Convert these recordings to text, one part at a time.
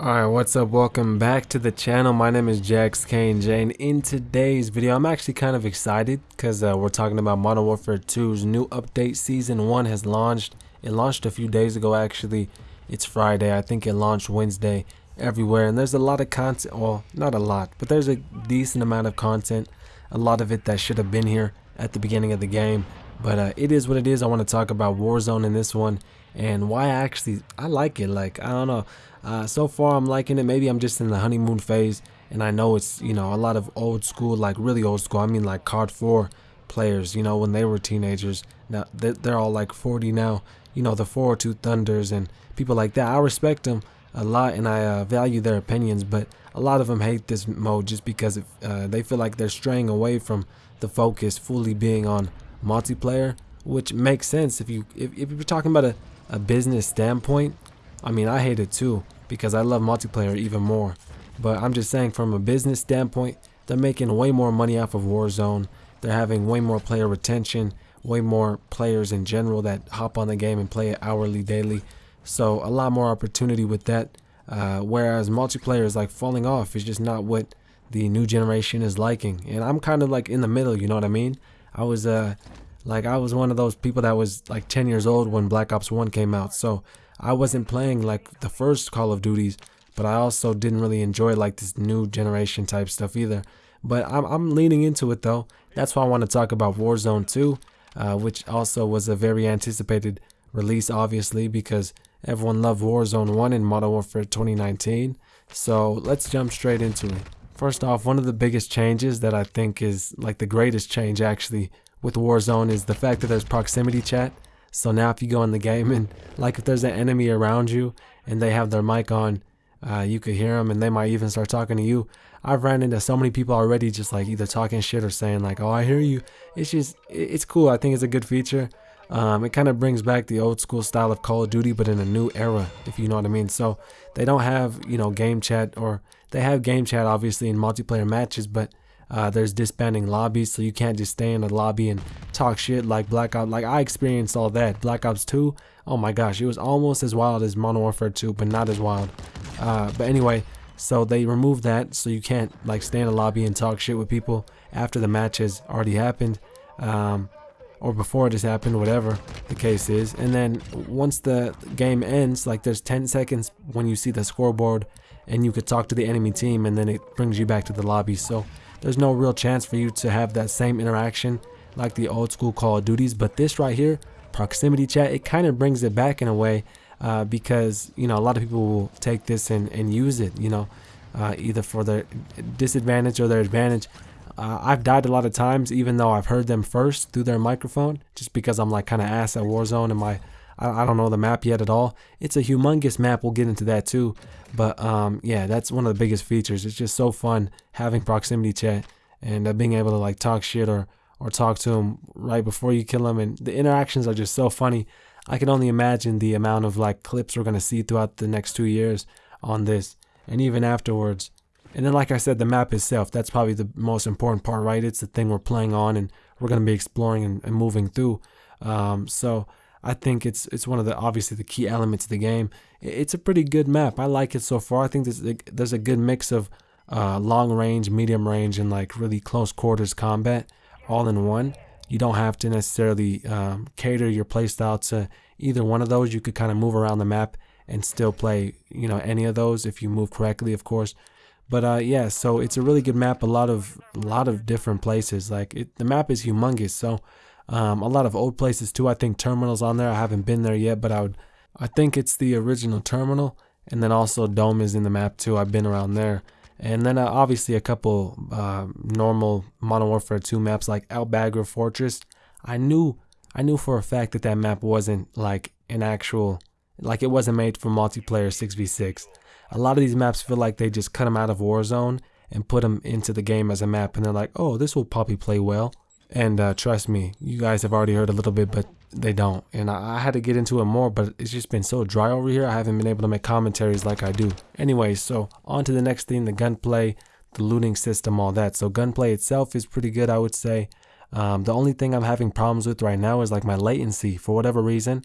Alright, what's up? Welcome back to the channel. My name is Jax K&J and in today's video I'm actually kind of excited because uh, we're talking about Modern Warfare 2's new update. Season 1 has launched. It launched a few days ago actually. It's Friday. I think it launched Wednesday everywhere and there's a lot of content. Well, not a lot, but there's a decent amount of content. A lot of it that should have been here at the beginning of the game. But uh, it is what it is. I want to talk about Warzone in this one and why I actually I like it. Like I don't know. Uh, so far I'm liking it. Maybe I'm just in the honeymoon phase, and I know it's you know a lot of old school, like really old school. I mean like COD 4 players. You know when they were teenagers. Now they're all like 40 now. You know the 402 Thunders and people like that. I respect them a lot and I uh, value their opinions, but a lot of them hate this mode just because uh, they feel like they're straying away from the focus fully being on multiplayer, which makes sense if you if, if you're talking about a a business standpoint, I mean, I hate it too because I love multiplayer even more. But I'm just saying from a business standpoint, they're making way more money off of Warzone. They're having way more player retention, way more players in general that hop on the game and play it hourly, daily. So a lot more opportunity with that. Uh, whereas multiplayer is like falling off. It's just not what the new generation is liking. And I'm kind of like in the middle, you know what I mean? I was uh, like I was one of those people that was like 10 years old when Black Ops 1 came out. So I wasn't playing like the first Call of Duties, but I also didn't really enjoy like this new generation type stuff either. But I'm, I'm leaning into it though. That's why I want to talk about Warzone 2, uh, which also was a very anticipated release, obviously, because everyone loved Warzone 1 in Modern Warfare 2019. So let's jump straight into it. First off, one of the biggest changes that I think is like the greatest change actually with Warzone is the fact that there's proximity chat. So now if you go in the game and like if there's an enemy around you and they have their mic on, uh, you could hear them and they might even start talking to you. I've ran into so many people already just like either talking shit or saying like, oh, I hear you. It's just, it's cool. I think it's a good feature. Um, it kind of brings back the old school style of Call of Duty, but in a new era, if you know what I mean. So they don't have, you know, game chat or they have game chat obviously in multiplayer matches, but uh, there's disbanding lobbies, so you can't just stay in the lobby and talk shit like Black Ops. Like I experienced all that. Black Ops 2, oh my gosh, it was almost as wild as Modern Warfare 2, but not as wild. Uh, but anyway, so they removed that, so you can't like stay in the lobby and talk shit with people after the match has already happened. Um, or before it has happened, whatever the case is. And then once the game ends, like there's 10 seconds when you see the scoreboard and you could talk to the enemy team and then it brings you back to the lobby. So there's no real chance for you to have that same interaction like the old school Call of Duties. But this right here, proximity chat, it kind of brings it back in a way uh, because, you know, a lot of people will take this and, and use it, you know, uh, either for their disadvantage or their advantage. Uh, I've died a lot of times, even though I've heard them first through their microphone, just because I'm like kind of ass at Warzone and my I, I don't know the map yet at all. It's a humongous map. We'll get into that too. But um, yeah, that's one of the biggest features. It's just so fun having proximity chat and uh, being able to like talk shit or or talk to them right before you kill them. And the interactions are just so funny. I can only imagine the amount of like clips we're gonna see throughout the next two years on this, and even afterwards. And then, like I said, the map itself, that's probably the most important part, right? It's the thing we're playing on and we're going to be exploring and, and moving through. Um, so I think it's it's one of the obviously the key elements of the game. It's a pretty good map. I like it so far. I think there's there's a good mix of uh, long range, medium range, and like really close quarters combat all in one. You don't have to necessarily um, cater your playstyle to either one of those. You could kind of move around the map and still play, you know, any of those if you move correctly, of course. But uh, yeah, so it's a really good map. A lot of a lot of different places. Like it, the map is humongous. So um, a lot of old places too. I think terminals on there. I haven't been there yet, but I would. I think it's the original terminal, and then also Dome is in the map too. I've been around there, and then uh, obviously a couple uh, normal Modern Warfare 2 maps like Bagra Fortress. I knew, I knew for a fact that that map wasn't like an actual, like it wasn't made for multiplayer 6v6. A lot of these maps feel like they just cut them out of Warzone and put them into the game as a map, and they're like, oh, this will probably play well. And uh, trust me, you guys have already heard a little bit, but they don't. And I, I, had to get into it more, but it's just been so dry over here. I haven't been able to make commentaries like I do. Anyway, so on to the next thing, the gunplay, the looting system, all that. So gunplay itself is pretty good, I would say. Um, the only thing I'm having problems with right now is like my latency. For whatever reason,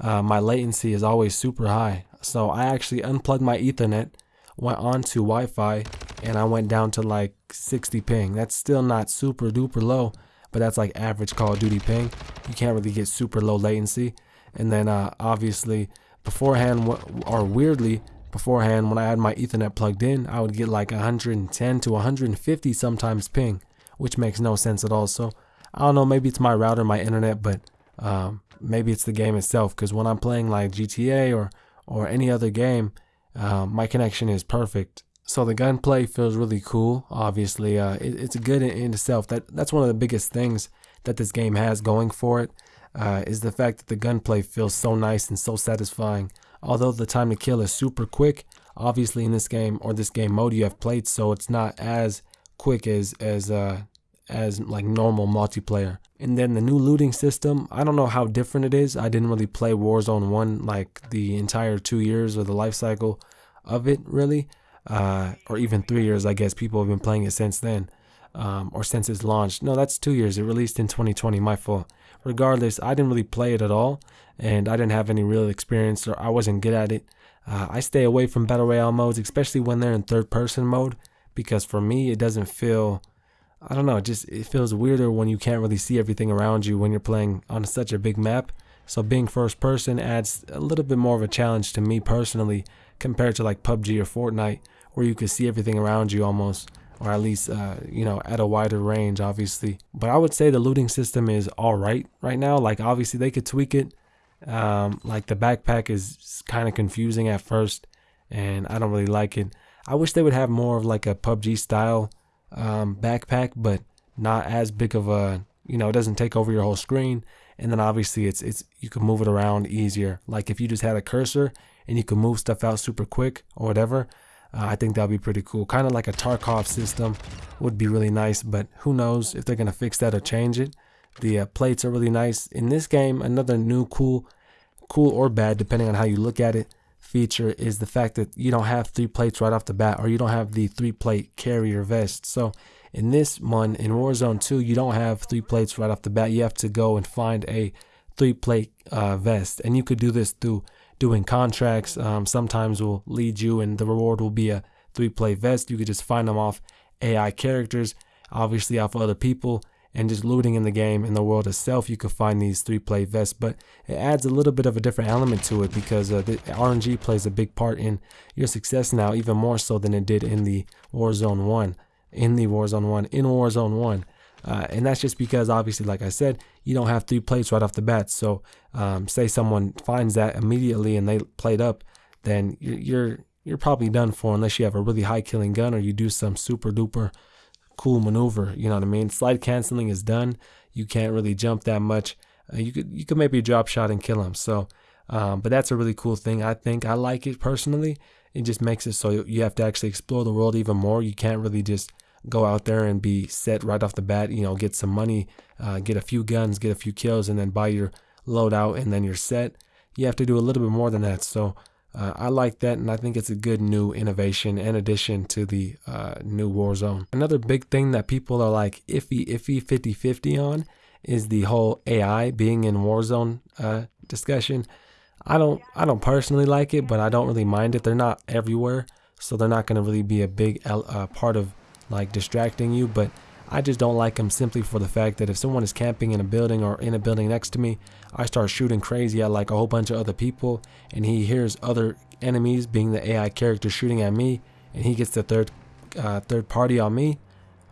uh, my latency is always super high. So I actually unplugged my Ethernet went on to Wi-Fi and I went down to like 60 ping. That's still not super duper low, but that's like average Call of Duty ping. You can't really get super low latency. And then uh, obviously beforehand or weirdly beforehand when I had my Ethernet plugged in, I would get like 110 to 150 sometimes ping, which makes no sense at all. So I don't know, maybe it's my router, my internet, but um, maybe it's the game itself. Because when I'm playing like GTA or or any other game, uh, my connection is perfect. So the gunplay feels really cool. Obviously, uh, it, it's good in, in, itself. That that's one of the biggest things that this game has going for it uh, is the fact that the gunplay feels so nice and so satisfying. Although the time to kill is super quick, obviously in this game or this game mode you have played, so it's not as quick as as uh, as like normal multiplayer. And then the new looting system, I don't know how different it is. I didn't really play Warzone 1 like the entire two years or the life cycle of it really. Uh, or even three years, I guess people have been playing it since then. Um, or since its launch. No, that's two years. It released in 2020, my fault. Regardless, I didn't really play it at all, and I didn't have any real experience, or I wasn't good at it. Uh, I stay away from Battle Royale modes, especially when they're in third person mode, because for me, it doesn't feel I don't know, it just it feels weirder when you can't really see everything around you when you're playing on such a big map. So being first person adds a little bit more of a challenge to me personally compared to like PUBG or Fortnite where you could see everything around you almost or at least uh, you know at a wider range obviously but i would say the looting system is all right right now like obviously they could tweak it um, like the backpack is kind of confusing at first and i don't really like it i wish they would have more of like a pubg style um, backpack, but not as big of a you know it doesn't take over your whole screen. And then obviously it's it's you can move it around easier. Like if you just had a cursor and you can move stuff out super quick or whatever. Uh, I think that'd be pretty cool. Kind of like a Tarkov system would be really nice, but who knows if they're gonna fix that or change it. The uh, plates are really nice in this game. Another new cool, cool or bad depending on how you look at it feature is the fact that you don't have three plates right off the bat or you don't have the three plate carrier vest. So in this one, in Warzone 2, you don't have three plates right off the bat. You have to go and find a three plate uh, vest. And you could do this through doing contracts. Um, sometimes will lead you and the reward will be a three play vest. You could just find them off AI characters, obviously off other people and just looting in the game in the world itself you could find these three play vests but it adds a little bit of a different element to it because uh, the RNG plays a big part in your success now even more so than it did in the Warzone 1 in the Warzone 1 in Warzone 1 uh, and that's just because obviously like I said you don't have three plates right off the bat so um, say someone finds that immediately and they played up then you're, you're probably done for unless you have a really high killing gun or you do some super duper cool maneuver. You know what I mean? Slide canceling is done. You can't really jump that much. Uh, you could you could maybe drop shot and kill him. So, um, but that's a really cool thing. I think I like it personally. It just makes it so you have to actually explore the world even more. You can't really just go out there and be set right off the bat. You know, get some money, uh, get a few guns, get a few kills, and then buy your loadout, and then you're set. You have to do a little bit more than that. So uh, I like that, and I think it's a good new innovation and addition to the uh, new Warzone. Another big thing that people are like iffy, iffy, 50 50 on is the whole AI being in Warzone uh, discussion. I don't, I don't personally like it, but I don't really mind it. They're not everywhere, so they're not going to really be a big uh, part of like distracting you. But I just don't like them simply for the fact that if someone is camping in a building or in a building next to me, I start shooting crazy at like a whole bunch of other people and he hears other enemies being the AI character shooting at me and he gets the third uh, third party on me,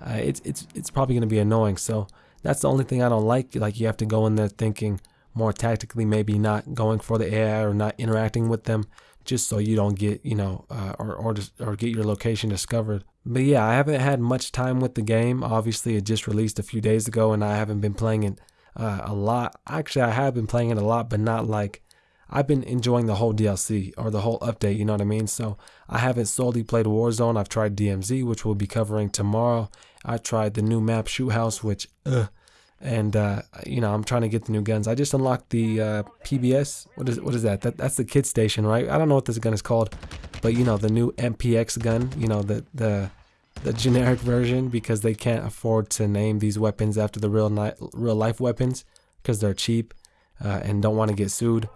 uh, it's it's it's probably going to be annoying. So that's the only thing I don't like. Like you have to go in there thinking more tactically, maybe not going for the AI or not interacting with them just so you don't get you know uh, or or just, or get your location discovered. But yeah, I haven't had much time with the game. Obviously, it just released a few days ago, and I haven't been playing it uh, a lot. Actually, I have been playing it a lot, but not like I've been enjoying the whole DLC or the whole update. You know what I mean? So I haven't solely played Warzone. I've tried DMZ, which we'll be covering tomorrow. I tried the new map Shoot House, which uh, and uh, you know I'm trying to get the new guns. I just unlocked the uh, PBS. What is what is that? That that's the kid station, right? I don't know what this gun is called, but you know the new MPX gun. You know the the the generic version because they can't afford to name these weapons after the real real life weapons because they're cheap uh, and don't want to get sued.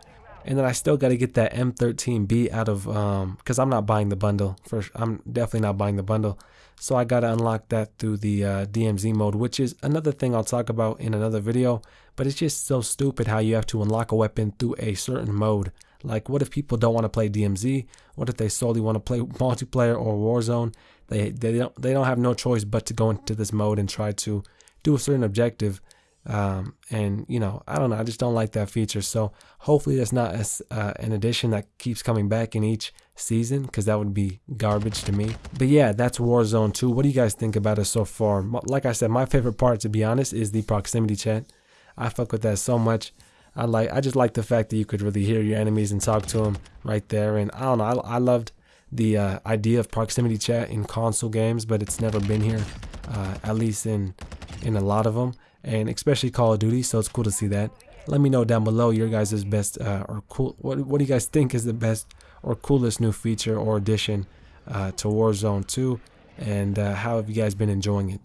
And then I still got to get that M13B out of um because I'm not buying the bundle. For I'm definitely not buying the bundle. So I got to unlock that through the uh, DMZ mode, which is another thing I'll talk about in another video. But it's just so stupid how you have to unlock a weapon through a certain mode. Like, what if people don't want to play DMZ? What if they solely want to play multiplayer or Warzone? They they don't they don't have no choice but to go into this mode and try to do a certain objective. Um, and you know, I don't know. I just don't like that feature. So hopefully, that's not a, uh, an addition that keeps coming back in each season because that would be garbage to me. But yeah, that's Warzone 2. What do you guys think about it so far? Like I said, my favorite part, to be honest, is the proximity chat. I fuck with that so much. I like. I just like the fact that you could really hear your enemies and talk to them right there. And I don't know. I, I loved the uh, idea of proximity chat in console games, but it's never been here, uh, at least in in a lot of them, and especially Call of Duty. So it's cool to see that. Let me know down below your guys' best uh, or cool. What what do you guys think is the best or coolest new feature or addition uh, to Warzone 2, and uh, how have you guys been enjoying it?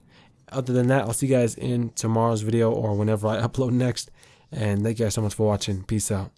Other than that, I'll see you guys in tomorrow's video or whenever I upload next. And thank you guys so much for watching. Peace out.